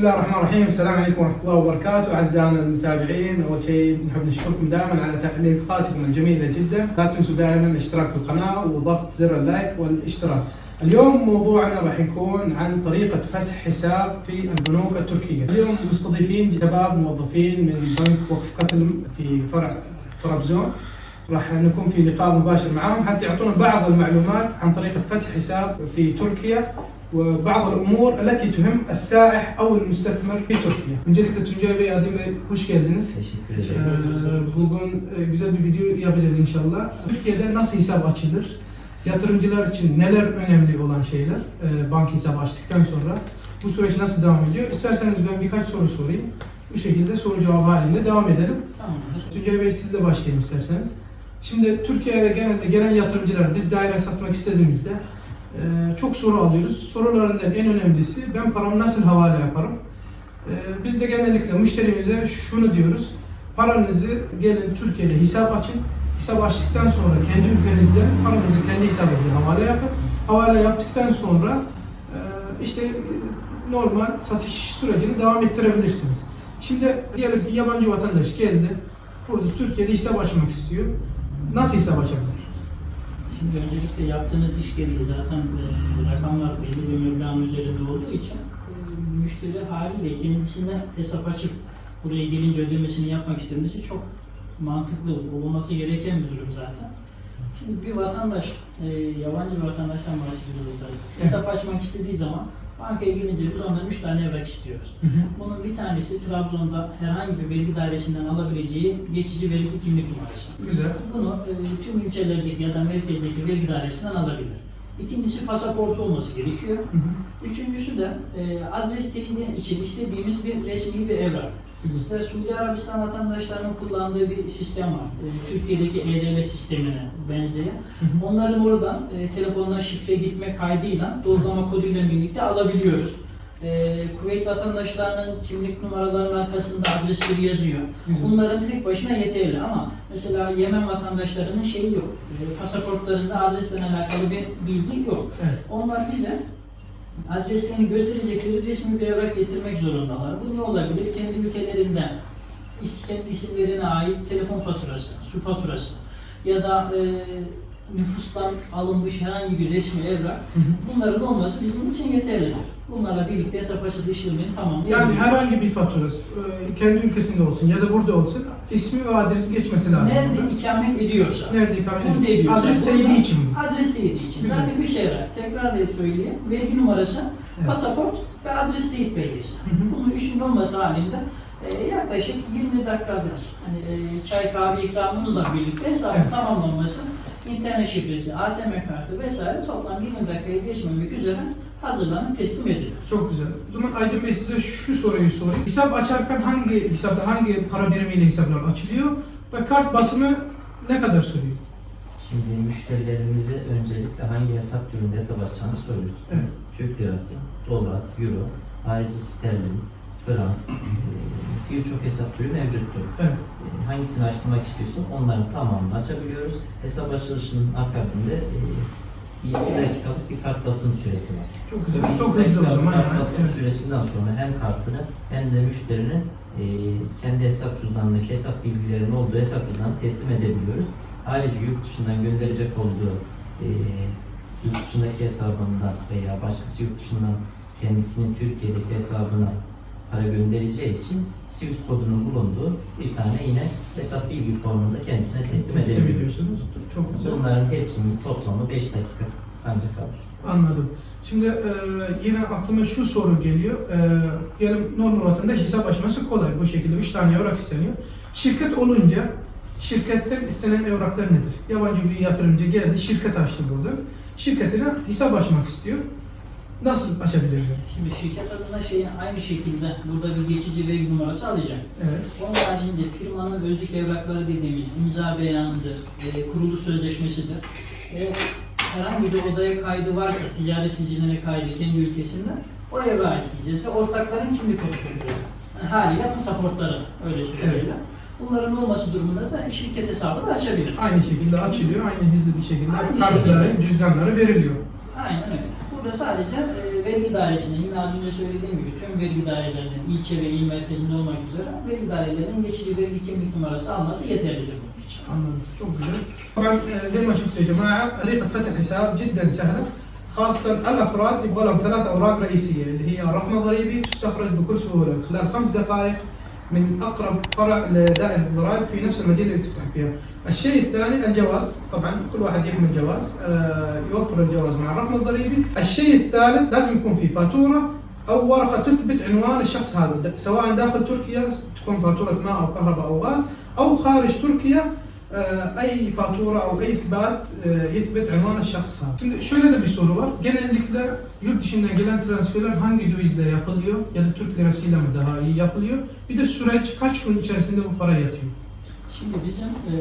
بسم الله الرحمن الرحيم السلام عليكم ورحمة الله وبركاته أعزائنا المتابعين أول شيء نحب نشكركم دائما على تعليقاتكم الجميلة جدا لا تنسوا دائما الاشتراك في القناة وضغط زر اللايك والاشتراك اليوم موضوعنا راح يكون عن طريقة فتح حساب في البنوك التركية اليوم مستضيفين شباب موظفين من بنك وقف قتل في فرع طرابزون راح نكون في لقاء مباشر معهم حتى يعطونا بعض المعلومات عن طريقة فتح حساب في تركيا وبعض الامور التي تهم السائح او المستثمر في Türkiye. Öncelikle Tuncay Bey, Adem Bey hoş geldiniz. Teşekkür Ee, ederiz. Bugün e, güzel bir video yapacağız inşallah. Türkiye'de nasıl hesap açılır? Yatırımcılar için neler önemli olan şeyler? e, Banka hesabı açtıktan sonra bu süreç nasıl devam ediyor? İsterseniz ben birkaç soru sorayım. Bu şekilde soru cevap halinde devam edelim. Tamamdır. Tuncay Bey sizle başlayalım isterseniz. Şimdi Türkiye'ye genelde gelen yatırımcılar biz daire satmak istediğimizde e, çok soru alıyoruz. Sorularından en önemlisi ben paramı nasıl havale yaparım? E, biz de genellikle müşterimize şunu diyoruz. Paranızı gelin Türkiye'de hesap açın. Hesap açtıktan sonra kendi ülkenizde paranızı kendi hesabınıza havale yapın. Havale yaptıktan sonra e, işte e, normal satış sürecini devam ettirebilirsiniz. Şimdi diyelim ki yabancı vatandaş geldi. Burada Türkiye'de hesap açmak istiyor. Nasıl hesap açabilir? Şimdi öncelikle yaptığınız iş gereği zaten e, rakamlar belli bir meblağın üzerinde olduğu için e, müşteri haliyle kendisine hesap açıp buraya gelince ödemesini yapmak istemesi çok mantıklı olması gereken bir durum zaten. Şimdi bir vatandaş, e, yabancı bir vatandaştan bahsediyoruz. Hesap açmak istediği zaman bankaya gelince biz ondan 3 tane evrak istiyoruz. Bunun bir tanesi Trabzon'da herhangi bir vergi dairesinden alabileceği geçici vergi kimlik numarası. Güzel. Bunu e, tüm ilçelerdeki ya da merkezdeki vergi dairesinden alabilir. İkincisi pasaportu olması gerekiyor. Hı hı. Üçüncüsü de e, adres teyidi için istediğimiz bir resmi bir evrak. İşte Suudi Arabistan vatandaşlarının kullandığı bir sistem var. E, Türkiye'deki E-Devlet sistemine benzeyen. Onların oradan e, telefonuna şifre gitme kaydıyla doğrulama koduyla birlikte alabiliyoruz. E, Kuveyt vatandaşlarının kimlik numaralarının arkasında adresleri yazıyor. Bunların tek başına yeterli ama mesela Yemen vatandaşlarının şeyi yok. E, pasaportlarında adresle alakalı bir bilgi yok. Evet. Onlar bize adreslerini gösterecekleri resmi bir evrak getirmek zorundalar. Bu ne olabilir? Kendi ülkelerinden kendi isimlerine ait telefon faturası, su faturası ya da e, nüfustan alınmış herhangi bir resmi evrak bunların olması bizim için yeterlidir. Bunlarla birlikte hesap açılı işlemini tamamlayabiliyoruz. Yani herhangi bir faturası e, kendi ülkesinde olsun ya da burada olsun ismi ve adresi geçmesi lazım. Nerede burada. ikamet ediyorsa. Nerede ikamet Burada ediyor? ediyorsa. Adres değdiği için mi? Adres değdiği için. Güzel. Zaten evrak. Tekrar söyleyeyim. Vergi numarası, Evet. pasaport ve adres teyit belgesi. Hı hı. Bunun üçünün olması halinde e, yaklaşık 20 dakikadır. Hani e, çay kahve ikramımızla birlikte hesabın Evet. tamamlanması, internet şifresi, ATM kartı vesaire toplam 20 dakikayı geçmemek üzere hazırlanıp teslim ediliyor. Çok güzel. O zaman Aydın Bey size şu soruyu sorayım. Hesap açarken hangi hesapta hangi para birimiyle hesaplar açılıyor ve kart basımı ne kadar sürüyor? Şimdi müşterilerimize öncelikle hangi hesap türünde hesap açacağını soruyoruz. Biz Evet. Türk lirası, dolar, euro, harici sterlin, e, birçok hesap türü mevcuttur. Evet. E, Hangisini açtırmak istiyorsan onların tamamını açabiliyoruz. Hesap açılışının akabinde e, bir dakikalık bir kart basım süresi var. Çok güzel. Bu Çok hızlı o zaman Kart basım Evet. süresinden sonra hem kartını hem de müşterinin e, kendi hesap cüzdanındaki hesap bilgilerinin olduğu hesap cüzdanını teslim edebiliyoruz. Ayrıca yurt dışından gönderecek olduğu e, yurt dışındaki hesabından veya başkası yurt dışından kendisinin Türkiye'deki hesabına para göndereceği için SWIFT kodunun bulunduğu bir tane yine hesap bilgi formunda kendisine teslim ediyorsunuz. Çok güzel. Bunların hepsinin toplamı 5 dakika ancak kalır. Anladım. Şimdi e, yine aklıma şu soru geliyor. E, diyelim normal vatandaş hesap açması kolay. Bu şekilde 3 tane evrak isteniyor. Şirket olunca şirketten istenen evraklar nedir? Yabancı bir yatırımcı geldi, şirket açtı burada. Şirketine hesap açmak istiyor. Nasıl açabilir? Şimdi şirket adına şeyin aynı şekilde burada bir geçici vergi numarası alacak. Evet. Onun haricinde firmanın özlük evrakları dediğimiz imza beyanıdır, e, kurulu sözleşmesidir. E, herhangi bir odaya kaydı varsa, ticaret siciline kaydı kendi ülkesinde o evrağı isteyeceğiz ve ortakların kimlik kodları. Yani haliyle pasaportları öyle söyleyelim. Bunların olması durumunda da şirket hesabı da açabilir. Aynı şekilde açılıyor, aynı hızlı bir şekilde Aynı kartları, şekilde. cüzdanları veriliyor. Aynen öyle. Burada sadece e, vergi dairesinin yine az önce söylediğim gibi tüm vergi dairelerinin ilçe ve il merkezinde olmak üzere vergi dairelerinin geçici vergi kimlik numarası alması yeterlidir bunun için. anladım. Çok güzel. طبعا آه، زي ما شفتوا يا جماعه طريقه فتح الحساب جدا سهله خاصة الافراد يبغى لهم ثلاث اوراق رئيسية اللي هي الرقم الضريبي تستخرج بكل سهولة خلال خمس دقائق من أقرب فرع لدائرة الضرائب في نفس المدينة اللي تفتح فيها. الشيء الثاني الجواز، طبعا كل واحد يحمل جواز آه، يوفر الجواز مع الرقم الضريبي. الشيء الثالث لازم يكون في فاتورة أو ورقة تثبت عنوان الشخص هذا سواء داخل تركيا تكون فاتورة ماء أو كهرباء أو غاز أو خارج تركيا Ee, ay fatura o ay ithbat e, ithbet unvan şahs Şimdi şöyle de bir soru var. Genellikle yurt dışından gelen transferler hangi dövizle yapılıyor? Ya da Türk lirasıyla mı daha iyi yapılıyor? Bir de süreç kaç gün içerisinde bu para yatıyor? Şimdi bizim e,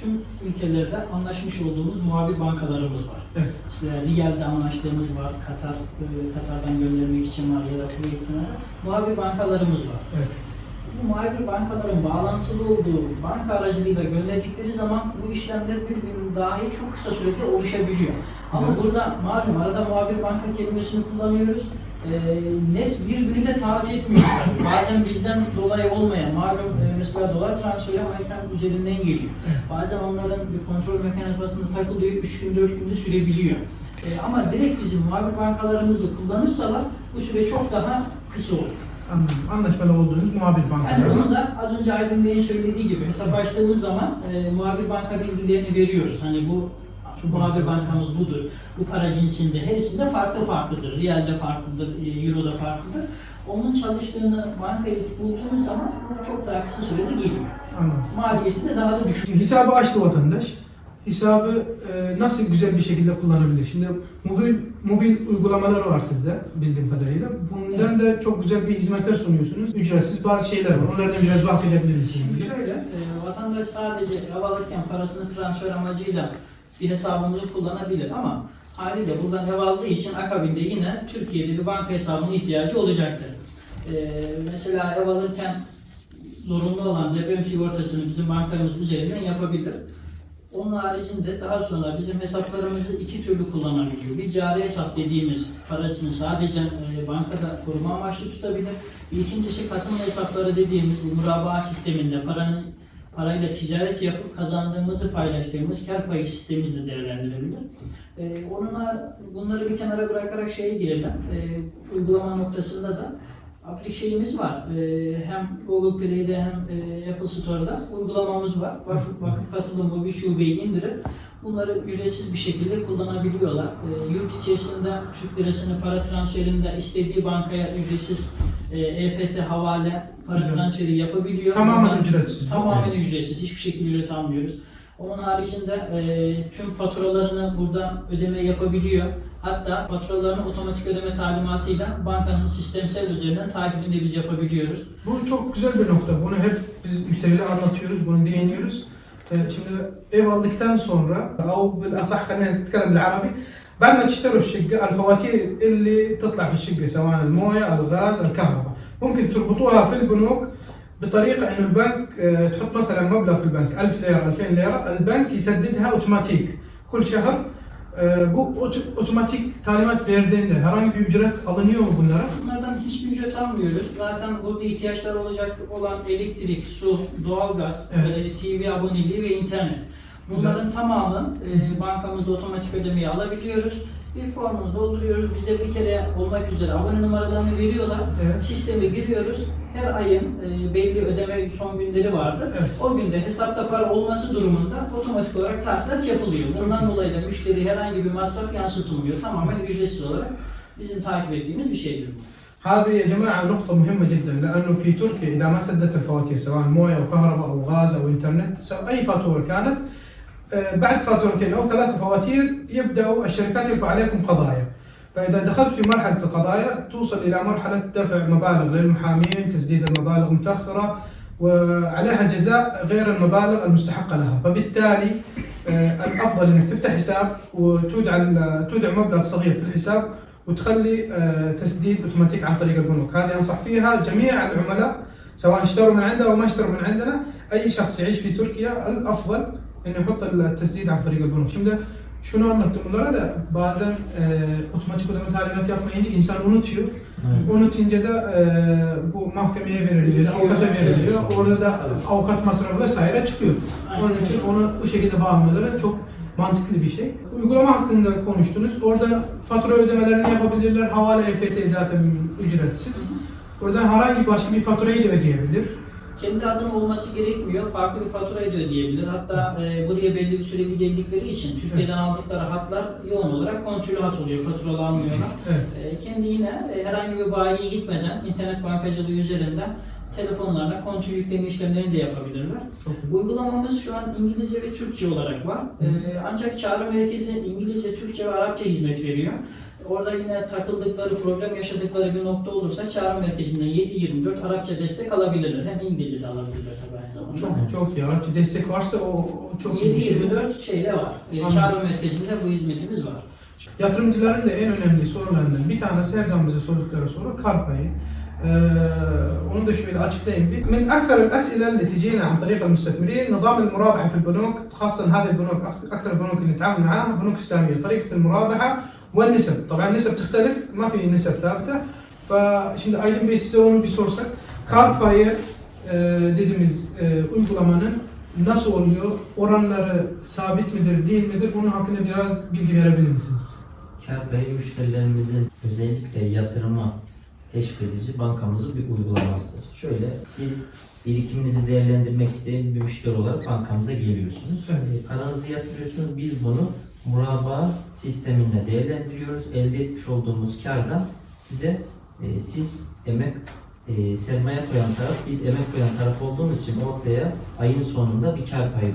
tüm ülkelerde anlaşmış olduğumuz muhabir bankalarımız var. Evet. İşte Nigel'de anlaştığımız var, Katar e, Katar'dan göndermek için var ya da Kuveyt'ten muhabir bankalarımız var. Evet. Bu muhabir bankaların bağlantılı olduğu banka aracılığıyla gönderdikleri zaman bu işlemler bir gün dahi çok kısa sürede oluşabiliyor. Ama Evet. burada malum arada muhabir banka kelimesini kullanıyoruz. Ee, net bir günü de taahhüt etmiyoruz. Bazen bizden dolayı olmayan, malum e, mesela dolar transferi Amerikan üzerinden geliyor. Bazen onların bir kontrol mekanizmasında takılıyor, 3 gün 4 günde sürebiliyor. Ee, ama direkt bizim muhabir bankalarımızı kullanırsalar bu süre çok daha kısa olur. Anladım. Anlaşmalı olduğunuz muhabir Yani bankaları. onu da az önce Aydın Bey'in söylediği gibi hesap açtığımız zaman e, muhabir banka bilgilerini veriyoruz. Hani bu Şu muhabir banka. bankamız budur. Bu para cinsinde hepsinde farklı farklıdır. Riyalde farklıdır, e, Euro'da farklıdır. Onun çalıştığını bankaya bulduğumuz zaman bu çok daha kısa sürede geliyor. Anladım. Maliyeti de daha da düşük. Hesabı açtı vatandaş. Hesabı e, nasıl güzel bir şekilde kullanabilir? Şimdi mobil mobil uygulamalar var sizde bildiğim kadarıyla. Bundan da çok güzel bir hizmetler sunuyorsunuz. Ücretsiz bazı şeyler var. Onlardan biraz bahsedebilir misiniz? Şimdi şöyle, e, vatandaş sadece ev alırken parasını transfer amacıyla bir hesabımızı kullanabilir ama haliyle buradan ev aldığı için akabinde yine Türkiye'de bir banka hesabına ihtiyacı olacaktır. E, mesela ev alırken zorunlu olan deprem sigortasını bizim bankamız üzerinden yapabilir. Onun haricinde daha sonra bizim hesaplarımızı iki türlü kullanabiliyor. Bir cari hesap dediğimiz parasını sadece e, bankada koruma amaçlı tutabilir. İkincisi katılma hesapları dediğimiz bu murabaa sisteminde paranın parayla ticaret yapıp kazandığımızı paylaştığımız kar payı sistemimizle değerlendirebilir. E, onunla bunları bir kenara bırakarak şeye girelim. E, uygulama noktasında da aplik şeyimiz var. E, hem Google Play'de hem e, Apple Store'da uygulamamız var. Vakıf, vakıf katılımı bir şubeyi indirip bunları ücretsiz bir şekilde kullanabiliyorlar. E, yurt içerisinde Türk lirasını para transferinde istediği bankaya ücretsiz e, EFT havale para transferi yapabiliyor. Tamamen Bundan- ücretsiz. Tamamen ücretsiz. Hiçbir şekilde ücret almıyoruz. Onun haricinde e, tüm faturalarını buradan ödeme yapabiliyor. Hatta faturalarını otomatik ödeme talimatıyla bankanın sistemsel üzerinden takibini de biz yapabiliyoruz. Bu çok güzel bir nokta. Bunu hep biz müşterilere anlatıyoruz, bunu değiniyoruz. Ee, Şimdi ev aldıktan sonra او بالاصح خلينا نتكلم بالعربي بعد ما تشتروا الشقه الفواتير اللي تطلع في الشقه سواء المويه الغاز الكهرباء ممكن تربطوها في البنوك بطريقه انه البنك آه، تحط مثلا مبلغ في البنك 1000 ليره 2000 ليره البنك يسددها اوتوماتيك كل شهر آه، bu ot- otomatik talimat verdiğinde herhangi bir ücret alınıyor mu bunlara? Bunlardan hiçbir ücret almıyoruz. Zaten burada ihtiyaçları olacak olan elektrik, su, doğalgaz, Evet. e, TV aboneliği ve internet. Bunların tamamı e, bankamızda otomatik ödemeyi alabiliyoruz. Bir formunu dolduruyoruz. Bize bir kere olmak üzere abone numaralarını veriyorlar. Evet. Sisteme giriyoruz. Her ayın e, belli ödeme son günleri vardır. Evet. O günde hesapta para olması durumunda otomatik olarak tahsilat yapılıyor. Bundan Çok iyi. dolayı da müşteri herhangi bir masraf yansıtılmıyor. Tamamen ücretsiz olarak bizim takip ettiğimiz bir şeydir bu. هذه يا جماعة نقطة مهمة جدا لأنه في تركيا إذا ما سددت الفواتير سواء موية أو كهرباء أو غاز أو إنترنت سواء أي فاتورة كانت آه، بعد فاتورتين أو ثلاث فواتير يبدأوا الشركات يرفع عليكم قضايا. فإذا دخلت في مرحلة القضايا توصل إلى مرحلة دفع مبالغ للمحامين تسديد المبالغ متأخرة وعليها جزاء غير المبالغ المستحقة لها. فبالتالي آه، الأفضل أنك تفتح حساب وتودع تودع مبلغ صغير في الحساب وتخلي آه، تسديد أوتوماتيك عن طريق البنوك، هذه أنصح فيها جميع العملاء سواء اشتروا من عندنا أو ما اشتروا من عندنا، أي شخص يعيش في تركيا الأفضل انه يحط التسديد عن طريق البنوك. Şimdi Şunu anlattım bunlara da bazen e, otomatik ödeme talimat yapmayınca insan unutuyor. Evet. Unutunca da e, bu mahkemeye veriliyor, avukata veriliyor. Orada da avukat masrafı vesaire çıkıyor. Onun için onu bu şekilde bağlamaları çok mantıklı bir şey. Uygulama hakkında konuştunuz. Orada fatura ödemelerini yapabilirler. Havale EFT zaten ücretsiz. Oradan herhangi başka bir faturayı da ödeyebilir. Kendi adına olması gerekmiyor. Farklı bir faturayı da ödeyebilir. Hatta e, buraya belli bir süreli geldikleri için Türkiye'den aldıkları hatlar yoğun olarak kontrollü hat oluyor. Faturalanmıyorlar. Evet. E, kendi yine e, herhangi bir bayiye gitmeden internet bankacılığı üzerinden telefonlarla kontrol yükleme işlemlerini de yapabilirler. Çok. Uygulamamız şu an İngilizce ve Türkçe olarak var. Ee, ancak çağrı merkezi İngilizce, Türkçe ve Arapça hizmet veriyor. Orada yine takıldıkları, problem yaşadıkları bir nokta olursa çağrı merkezinden 7-24 Arapça destek alabilirler. Hem İngilizce de alabilirler tabii aynı zamanda. Çok çok iyi. Arapça destek varsa o, o çok iyi bir şey. 7-24 şeyde var. Ee, Anladım. çağrı merkezinde bu hizmetimiz var. Yatırımcıların da en önemli sorularından bir tanesi her zaman bize sordukları soru kar payı. Ee, onu da şöyle açıklayayım bir. من أكثر الأسئلة اللي تجينا عن طريق المستثمرين نظام المرابحة في البنوك خاصة هذه البنوك أكثر البنوك اللي نتعامل معاها بنوك إسلامية طريقة المرابحة والنسب طبعا النسب تختلف ما في نسب ثابتة فشşimdi Aydın Bey size onu bir sorsak kar payı e, dediğimiz e, uygulamanın nasıl oluyor? Oranları sabit midir, değil midir? Bunun hakkında biraz bilgi verebilir misiniz? Kar payı müşterilerimizin özellikle yatırıma teşvik edici bankamızın bir uygulamasıdır. Şöyle siz birikiminizi değerlendirmek isteyen bir müşteri olarak bankamıza geliyorsunuz. Evet. Paranızı yatırıyorsunuz. Biz bunu murabba sisteminde değerlendiriyoruz. Elde etmiş olduğumuz kardan size e, siz emek e, sermaye koyan taraf, biz emek koyan taraf olduğumuz için ortaya ayın sonunda bir kar payı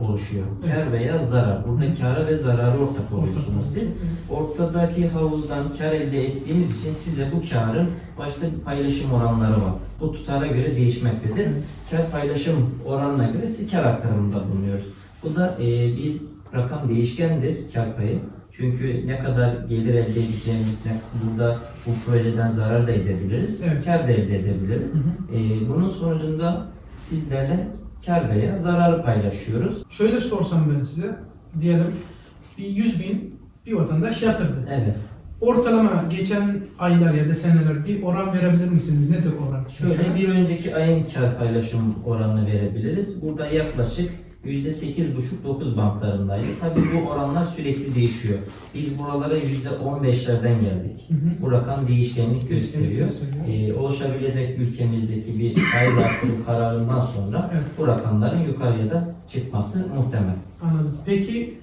oluşuyor. Evet. Kar veya zarar. Burada Hı. kara ve zararı ortak oluyorsunuz siz. Ortadaki havuzdan kar elde ettiğimiz için size bu karın başta bir paylaşım oranları var. Bu tutara göre değişmektedir. Kar paylaşım oranına göre size kar aktarımında bulunuyoruz. Bu da e, biz rakam değişkendir kar payı. Çünkü ne kadar gelir elde edeceğimiz, ne, burada bu projeden zarar da edebiliriz, Evet. kar da elde edebiliriz. Hı hı. E, bunun sonucunda sizlerle kar veya zararı paylaşıyoruz. Şöyle sorsam ben size, diyelim bir 100 bin bir vatandaş yatırdı. Evet. Ortalama geçen aylar ya da seneler bir oran verebilir misiniz? Nedir oran? Şöyle bir önceki ayın kar paylaşım oranını verebiliriz. Burada yaklaşık %8,5-9 bantlarındaydı. Tabii bu oranlar sürekli değişiyor. Biz buralara %15'lerden geldik. Hı hı. Bu rakam değişkenlik gösteriyor. Ee, oluşabilecek ülkemizdeki bir faiz artırım kararından sonra Evet. bu rakamların yukarıya da çıkması muhtemel. Anladım. Peki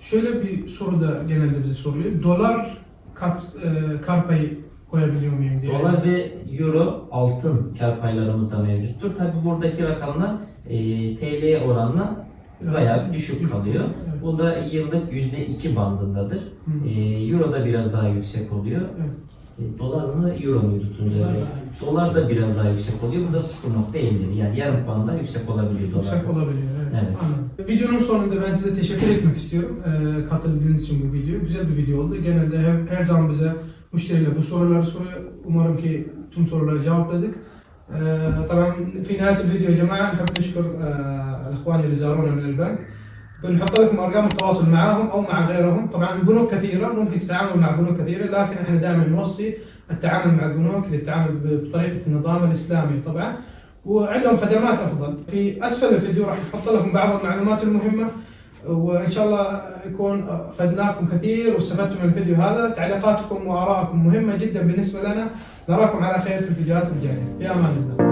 şöyle bir soru da genelde bize soruluyor. Dolar kat, e, kar payı koyabiliyor muyum diye. Dolar ve euro altın kar paylarımız da mevcuttur. Tabii buradaki rakamlar e, TL'ye oranla bayağı düşük. kalıyor. Evet. Bu da yıllık %2 bandındadır. Hı. E, euro da biraz daha yüksek oluyor. Evet. E, dolar mı euro muydu Tuncay Dolar Bey? daha yüksek. Dolar da biraz daha yüksek oluyor. Bu da 0.50 yani yarım puan daha yüksek olabiliyor dolar. Yüksek olabiliyor. Evet. Evet. Anladım. Videonun sonunda ben size teşekkür etmek istiyorum. Ee, katıldığınız için bu video. Güzel bir video oldu. Genelde her, her zaman bize müşteriler bu soruları soruyor. Umarım ki tüm soruları cevapladık. آه، طبعا في نهايه الفيديو يا جماعه نحب نشكر آه، الاخوان اللي زارونا من البنك بنحط لكم أرقام التواصل معاهم أو مع غيرهم. طبعا البنوك كثيرة ممكن تتعاملوا مع بنوك كثيرة لكن إحنا دائما نوصي التعامل مع البنوك للتعامل بطريقة النظام الإسلامي طبعا. وعندهم خدمات أفضل. في أسفل الفيديو راح نحط لكم بعض المعلومات المهمة وإن شاء الله يكون فدناكم كثير واستفدتم من الفيديو هذا. تعليقاتكم وآرائكم مهمة جدا بالنسبة لنا. نراكم على خير في الفيديوهات الجاية. في أمان الله.